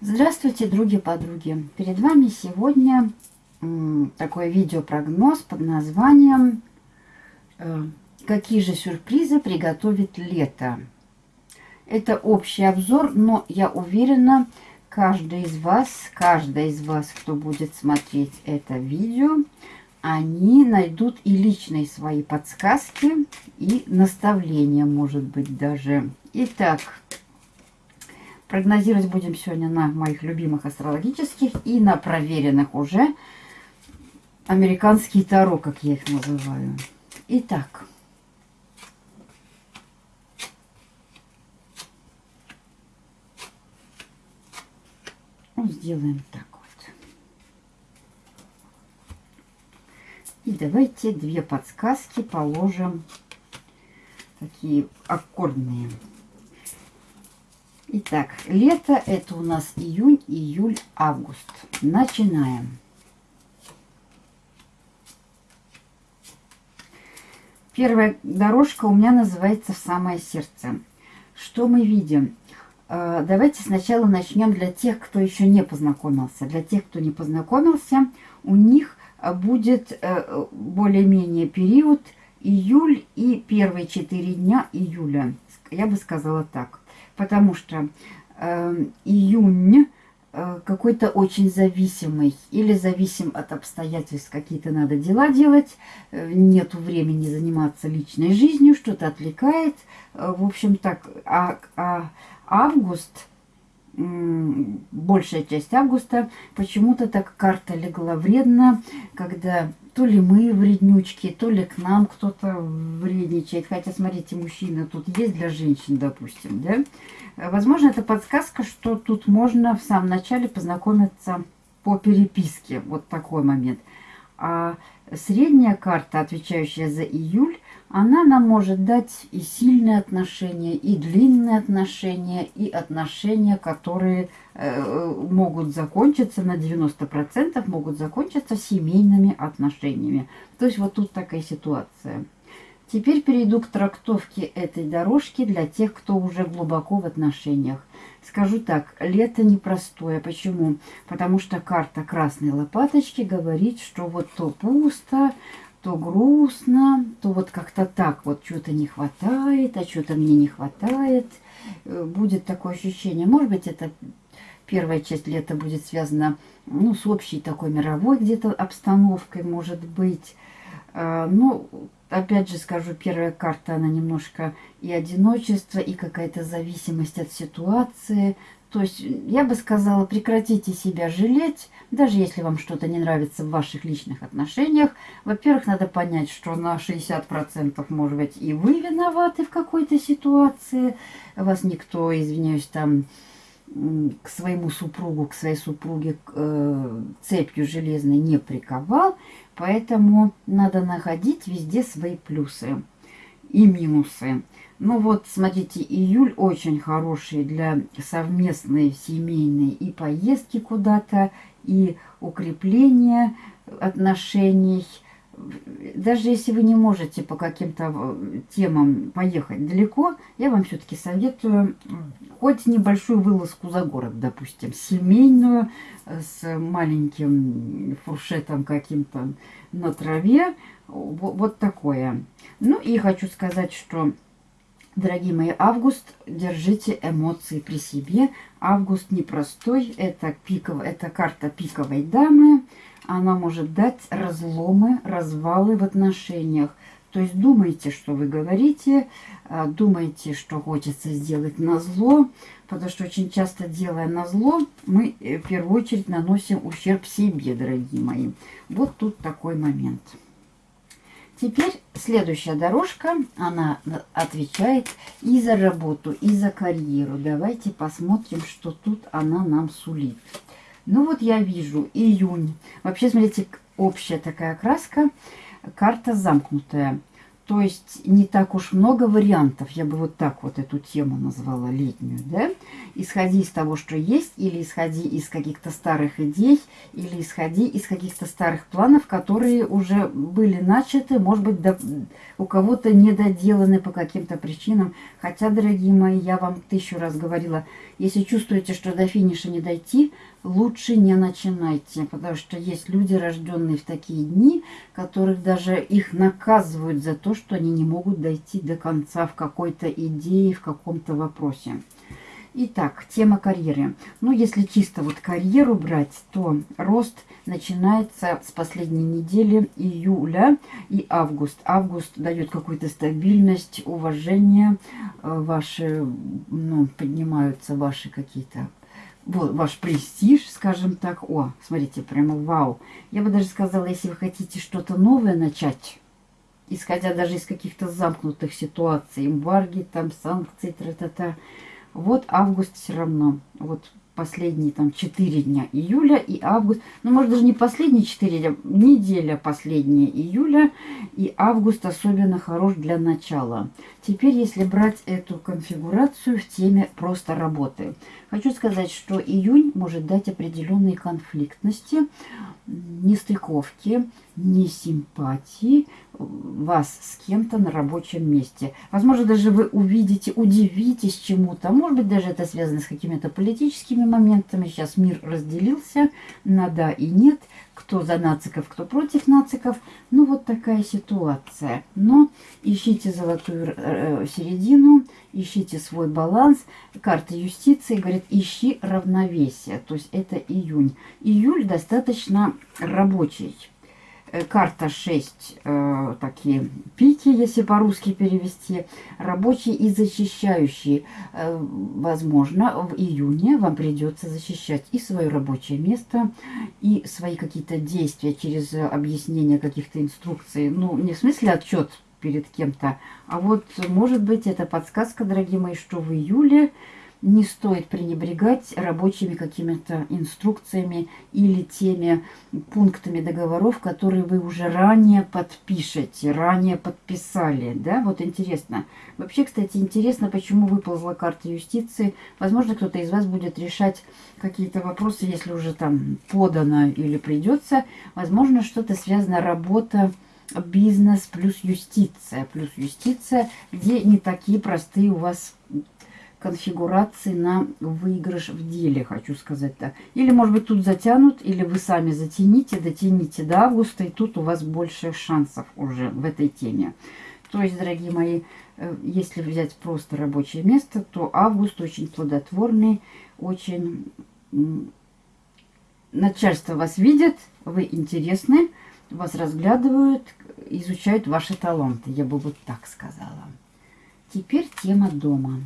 Здравствуйте, други-подруги! Перед вами сегодня такой видеопрогноз под названием э, «Какие же сюрпризы приготовит лето?». Это общий обзор, но я уверена, каждый из вас, каждая из вас, кто будет смотреть это видео, они найдут и личные свои подсказки, и наставления, может быть, даже. Итак, прогнозировать будем сегодня на моих любимых астрологических и на проверенных уже американские таро, как я их называю. Итак. Сделаем так вот. И давайте две подсказки положим, такие аккордные. Итак, лето это у нас июнь, июль, август. Начинаем. Первая дорожка у меня называется «В самое сердце». Что мы видим? Э, давайте сначала начнем для тех, кто еще не познакомился. Для тех, кто не познакомился, у них будет э, более-менее период июль и первые четыре дня июля. Я бы сказала так. Потому что э, июнь Э, какой-то очень зависимый или зависим от обстоятельств, какие-то надо дела делать, э, нету времени заниматься личной жизнью, что-то отвлекает. Э, в общем так, а, а август, большая часть августа, почему-то так карта легла вредно, когда то ли мы вреднючки, то ли к нам кто-то вредничает. Хотя, смотрите, мужчины тут есть для женщин, допустим, да? Возможно, это подсказка, что тут можно в самом начале познакомиться по переписке. Вот такой момент. А средняя карта, отвечающая за июль, она нам может дать и сильные отношения, и длинные отношения, и отношения, которые э, могут закончиться на 90%, могут закончиться семейными отношениями. То есть вот тут такая ситуация. Теперь перейду к трактовке этой дорожки для тех, кто уже глубоко в отношениях. Скажу так, лето непростое. Почему? Потому что карта красной лопаточки говорит, что вот то пусто, то грустно, то вот как-то так, вот что-то не хватает, а что-то мне не хватает. Э, будет такое ощущение. Может быть, это первая часть лета будет связана ну, с общей такой мировой где-то обстановкой, может быть. А, ну, опять же скажу, первая карта, она немножко и одиночество, и какая-то зависимость от ситуации. То есть, я бы сказала, прекратите себя жалеть, даже если вам что-то не нравится в ваших личных отношениях. Во-первых, надо понять, что на 60% может быть и вы виноваты в какой-то ситуации. Вас никто, извиняюсь, там к своему супругу, к своей супруге э, цепью железной не приковал. Поэтому надо находить везде свои плюсы и минусы. Ну вот, смотрите, июль очень хороший для совместной семейной и поездки куда-то, и укрепления отношений – даже если вы не можете по каким-то э, темам поехать далеко, я вам все-таки советую хоть небольшую вылазку за город, допустим, семейную, э, с маленьким фуршетом каким-то на траве, вот такое. Ну и хочу сказать, что, дорогие мои, август, держите эмоции при себе. Август непростой, это, пиков, это карта пиковой дамы, она может дать разломы, развалы в отношениях. То есть думайте, что вы говорите, а, думайте, что хочется сделать на зло, потому что очень часто, делая на зло, мы э, в первую очередь наносим ущерб себе, дорогие мои. Вот тут такой момент. Теперь следующая дорожка, она отвечает и за работу, и за карьеру. Давайте посмотрим, что тут она нам сулит. Ну вот я вижу июнь. Вообще, смотрите, общая такая краска. Карта замкнутая. То есть не так уж много вариантов, я бы вот так вот эту тему назвала летнюю, да? Исходи из того, что есть, или исходи из каких-то старых идей, или исходи из каких-то старых планов, которые уже были начаты, может быть, до, у кого-то не доделаны по каким-то причинам. Хотя, дорогие мои, я вам тысячу раз говорила, если чувствуете, что до финиша не дойти, лучше не начинайте, потому что есть люди, рожденные в такие дни, которых даже их наказывают за то, что они не могут дойти до конца в какой-то идее, в каком-то вопросе. Итак, тема карьеры. Ну, если чисто вот карьеру брать, то рост начинается с последней недели июля и август. Август дает какую-то стабильность, уважение, э, ваши, ну, поднимаются ваши какие-то ваш престиж, скажем так. О, смотрите, прямо вау. Я бы даже сказала, если вы хотите что-то новое начать, исходя даже из каких-то замкнутых ситуаций, эмбарги, там, санкции, тра-та-та, вот август все равно. Вот последние там 4 дня июля и август. Ну, может, даже не последние 4 дня, неделя последняя июля и август особенно хорош для начала. Теперь, если брать эту конфигурацию в теме просто работы. Хочу сказать, что июнь может дать определенные конфликтности, нестыковки, несимпатии вас с кем-то на рабочем месте. Возможно, даже вы увидите, удивитесь чему-то. Может быть, даже это связано с какими-то политическими моментами. Сейчас мир разделился на да и нет. Кто за нациков, кто против нациков. Ну, вот такая ситуация. Но ищите золотую э, середину, ищите свой баланс. Карта юстиции говорит, ищи равновесие. То есть это июнь. Июль достаточно рабочий Э, карта 6 э, такие пики, если по-русски перевести, рабочие и защищающие. Э, возможно, в июне вам придется защищать и свое рабочее место, и свои какие-то действия через объяснение каких-то инструкций. Ну, не в смысле отчет перед кем-то, а вот, может быть, это подсказка, дорогие мои, что в июле не стоит пренебрегать рабочими какими-то инструкциями или теми пунктами договоров, которые вы уже ранее подпишете, ранее подписали. Да, вот интересно. Вообще, кстати, интересно, почему выползла карта юстиции. Возможно, кто-то из вас будет решать какие-то вопросы, если уже там подано или придется. Возможно, что-то связано работа бизнес плюс юстиция, плюс юстиция, где не такие простые у вас конфигурации на выигрыш в деле, хочу сказать так. Или, может быть, тут затянут, или вы сами затяните, дотяните до августа, и тут у вас больше шансов уже в этой теме. То есть, дорогие мои, э, если взять просто рабочее место, то август очень плодотворный, очень... Начальство вас видит, вы интересны, вас разглядывают, изучают ваши таланты, я бы вот так сказала. Теперь тема дома.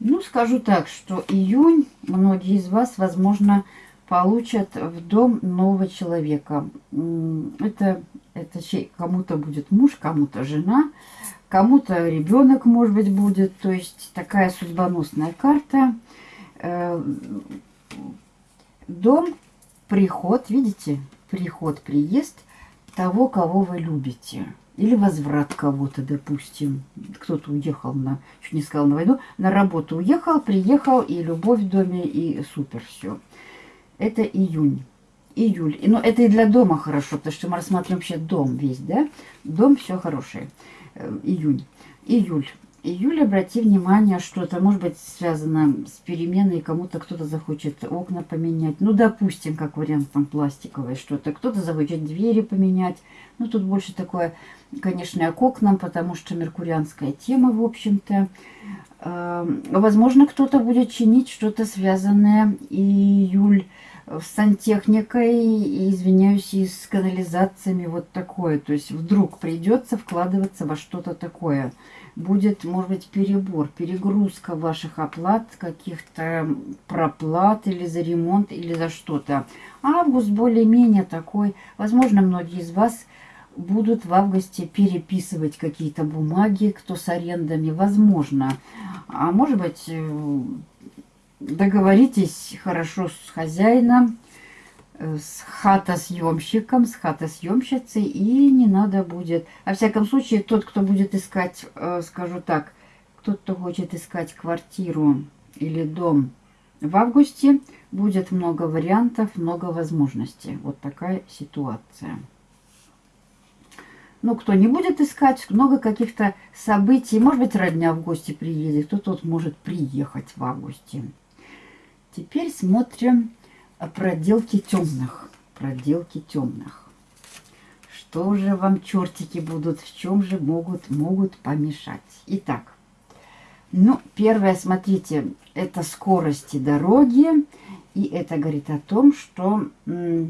Ну, скажу так, что июнь многие из вас, возможно, получат в дом нового человека. Это, это кому-то будет муж, кому-то жена, кому-то ребенок, может быть, будет. То есть такая судьбоносная карта. Э, дом, приход, видите, приход, приезд того, кого вы любите или возврат кого-то, допустим. Кто-то уехал на, чуть не сказал на войну, на работу уехал, приехал, и любовь в доме, и супер все. Это июнь. Июль. И, ну, это и для дома хорошо, потому что мы рассматриваем вообще дом весь, да? Дом все хорошее. Э, июнь. Июль. Июль, обрати внимание, что это может быть связано с переменой, кому-то кто-то захочет окна поменять. Ну, допустим, как вариант там пластиковое что-то. Кто-то захочет двери поменять. Ну, тут больше такое, конечно, к окнам, потому что меркурианская тема, в общем-то. Эм, возможно, кто-то будет чинить что-то связанное июль с сантехникой, извиняюсь, и с канализациями, вот такое. То есть вдруг придется вкладываться во что-то такое будет, может быть, перебор, перегрузка ваших оплат, каких-то проплат или за ремонт, или за что-то. Август более-менее такой. Возможно, многие из вас будут в августе переписывать какие-то бумаги, кто с арендами, возможно. А может быть, э, договоритесь хорошо с хозяином, с хатосъемщиком, с хатосъемщицей, и не надо будет. Во всяком случае, тот, кто будет искать, э, скажу так, тот, кто хочет искать квартиру или дом в августе, будет много вариантов, много возможностей. Вот такая ситуация. Ну, кто не будет искать, много каких-то событий. Может быть, родня в гости приедет, кто-то вот может приехать в августе. Теперь смотрим проделки темных. Проделки темных. Что же вам чертики будут, в чем же могут, могут помешать? Итак, ну, первое, смотрите, это скорости дороги. И это говорит о том, что, ну,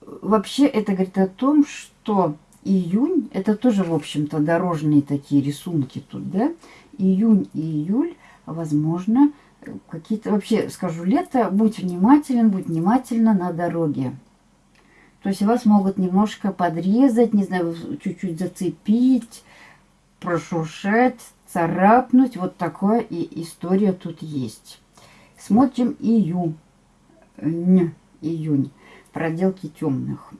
вообще это говорит о том, что июнь, это тоже, в общем-то, дорожные такие рисунки тут, да? Июнь и июль, возможно, какие-то, вообще, скажу, лето, будь внимателен, будь внимательна на дороге. То есть вас могут немножко подрезать, не знаю, чуть-чуть зацепить, прошуршать, царапнуть. Вот такая и история тут есть. Смотрим июнь. Июнь проделки темных.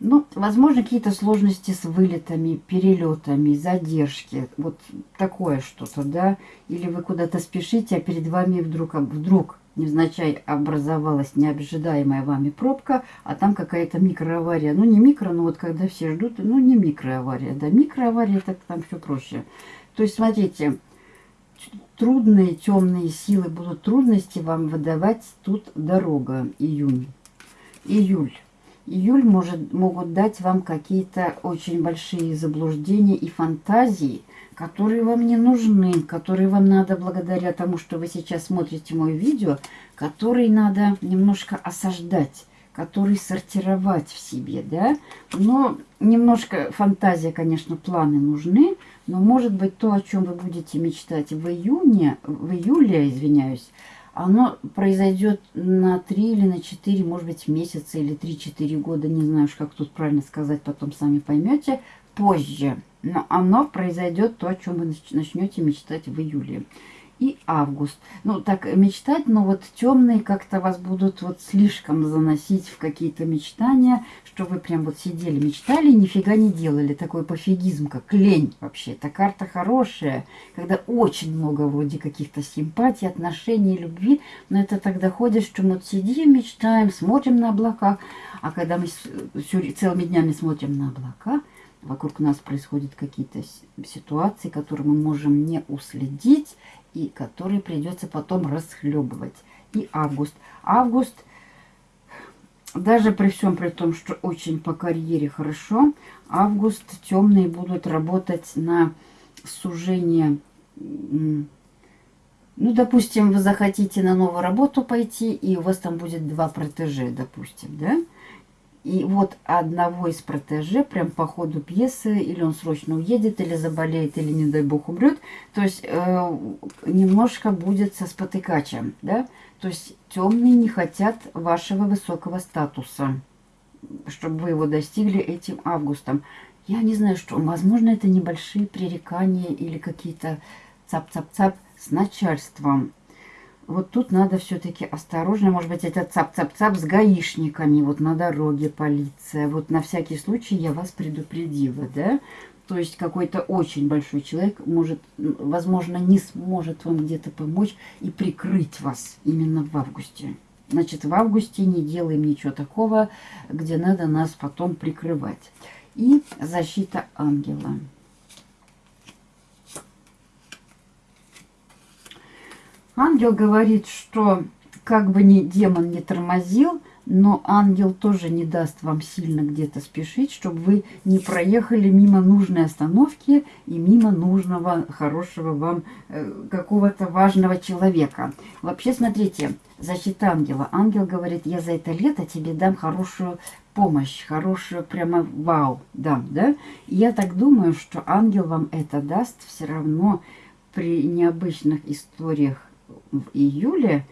Ну, возможно, какие-то сложности с вылетами, перелетами, задержки. Вот такое что-то, да? Или вы куда-то спешите, а перед вами вдруг, вдруг невзначай образовалась необжидаемая вами пробка, а там какая-то микроавария. Ну, не микро, но вот когда все ждут, ну, не микроавария. Да, микроавария, это там все проще. То есть, смотрите, трудные темные силы будут трудности вам выдавать тут дорога, июнь июль. Июль может, могут дать вам какие-то очень большие заблуждения и фантазии, которые вам не нужны, которые вам надо благодаря тому, что вы сейчас смотрите мое видео, которые надо немножко осаждать, которые сортировать в себе, да. Но немножко фантазия, конечно, планы нужны, но может быть то, о чем вы будете мечтать в июне, в июле, извиняюсь, оно произойдет на 3 или на 4, может быть, месяца или 3-4 года, не знаю, как тут правильно сказать, потом сами поймете, позже. Но оно произойдет то, о чем вы начнете мечтать в июле и август. Ну, так мечтать, но вот темные как-то вас будут вот слишком заносить в какие-то мечтания, что вы прям вот сидели, мечтали и нифига не делали. Такой пофигизм, как лень вообще. Эта карта хорошая, когда очень много вроде каких-то симпатий, отношений, любви, но это тогда ходишь, что мы вот сидим, мечтаем, смотрим на облака, а когда мы все, целыми днями смотрим на облака, вокруг нас происходят какие-то ситуации, которые мы можем не уследить, и которые придется потом расхлебывать. И август. Август, даже при всем при том, что очень по карьере хорошо, август темные будут работать на сужение ну, допустим, вы захотите на новую работу пойти, и у вас там будет два протеже, допустим, да? И вот одного из протеже, прям по ходу пьесы, или он срочно уедет, или заболеет, или, не дай бог, умрет, то есть э, немножко будет со спотыкачем, да? То есть темные не хотят вашего высокого статуса, чтобы вы его достигли этим августом. Я не знаю, что, возможно, это небольшие пререкания или какие-то цап-цап-цап с начальством вот тут надо все-таки осторожно. Может быть, это цап-цап-цап с гаишниками. Вот на дороге полиция. Вот на всякий случай я вас предупредила, да? То есть какой-то очень большой человек может, возможно, не сможет вам где-то помочь и прикрыть вас именно в августе. Значит, в августе не делаем ничего такого, где надо нас потом прикрывать. И защита ангела. Ангел говорит, что как бы ни демон не тормозил, но ангел тоже не даст вам сильно где-то спешить, чтобы вы не проехали мимо нужной остановки и мимо нужного, хорошего вам э, какого-то важного человека. Вообще, смотрите, защита ангела. Ангел говорит, я за это лето тебе дам хорошую помощь, хорошую прямо вау дам, да? Я так думаю, что ангел вам это даст все равно при необычных историях в июле,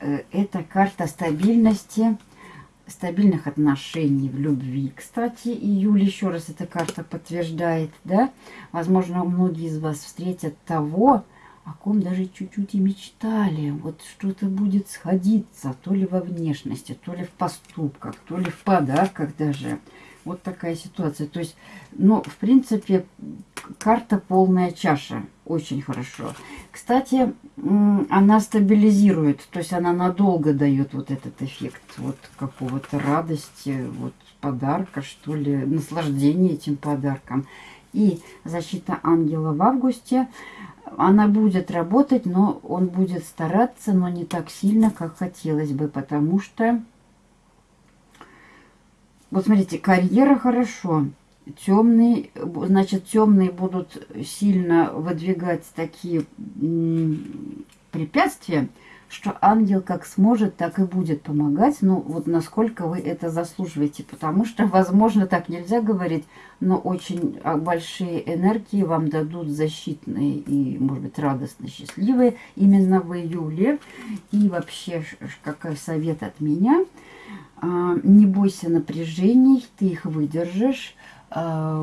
э, это карта стабильности, стабильных отношений в любви. Кстати, июль еще раз эта карта подтверждает, да? Возможно, многие из вас встретят того, о ком даже чуть-чуть и мечтали. Вот что-то будет сходиться, то ли во внешности, то ли в поступках, то ли в подарках даже. Вот такая ситуация. То есть, ну, в принципе, карта полная чаша. Очень хорошо. Кстати, она стабилизирует, то есть она надолго дает вот этот эффект вот какого-то радости, вот подарка, что ли, наслаждения этим подарком. И защита ангела в августе, она будет работать, но он будет стараться, но не так сильно, как хотелось бы, потому что вот смотрите, карьера хорошо. Темные, значит, темные будут сильно выдвигать такие препятствия, что ангел как сможет, так и будет помогать. Ну, вот насколько вы это заслуживаете. Потому что, возможно, так нельзя говорить, но очень а, большие энергии вам дадут защитные и, может быть, радостно счастливые именно в июле. И вообще, какой совет от меня – не бойся напряжений, ты их выдержишь. А,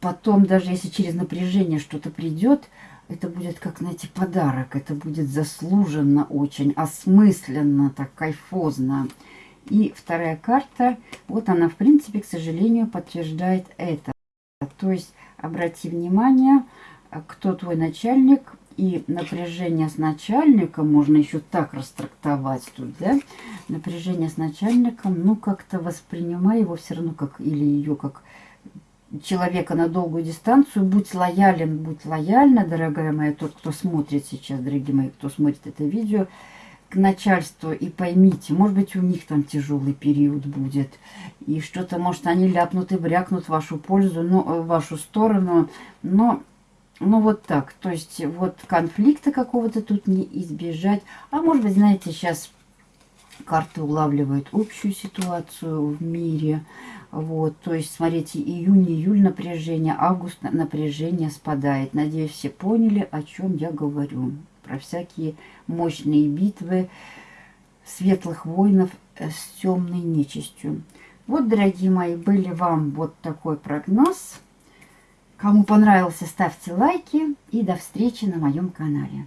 потом, даже если через напряжение что-то придет, это будет как, знаете, подарок. Это будет заслуженно очень, осмысленно, так кайфозно. И вторая карта, вот она, в принципе, к сожалению, подтверждает это. То есть, обрати внимание, кто твой начальник, и напряжение с начальником, можно еще так растрактовать тут, да, напряжение с начальником, ну, как-то воспринимай его все равно как, или ее как человека на долгую дистанцию, будь лоялен, будь лояльна, дорогая моя, тот, кто смотрит сейчас, дорогие мои, кто смотрит это видео, к начальству и поймите, может быть, у них там тяжелый период будет, и что-то, может, они ляпнут и брякнут в вашу пользу, ну, в вашу сторону, но ну, вот так. То есть, вот конфликта какого-то тут не избежать. А может быть, знаете, сейчас карты улавливают общую ситуацию в мире. Вот, то есть, смотрите, июнь-июль напряжение, август напряжение спадает. Надеюсь, все поняли, о чем я говорю. Про всякие мощные битвы светлых воинов с темной нечистью. Вот, дорогие мои, были вам вот такой прогноз. Кому понравился, ставьте лайки и до встречи на моем канале.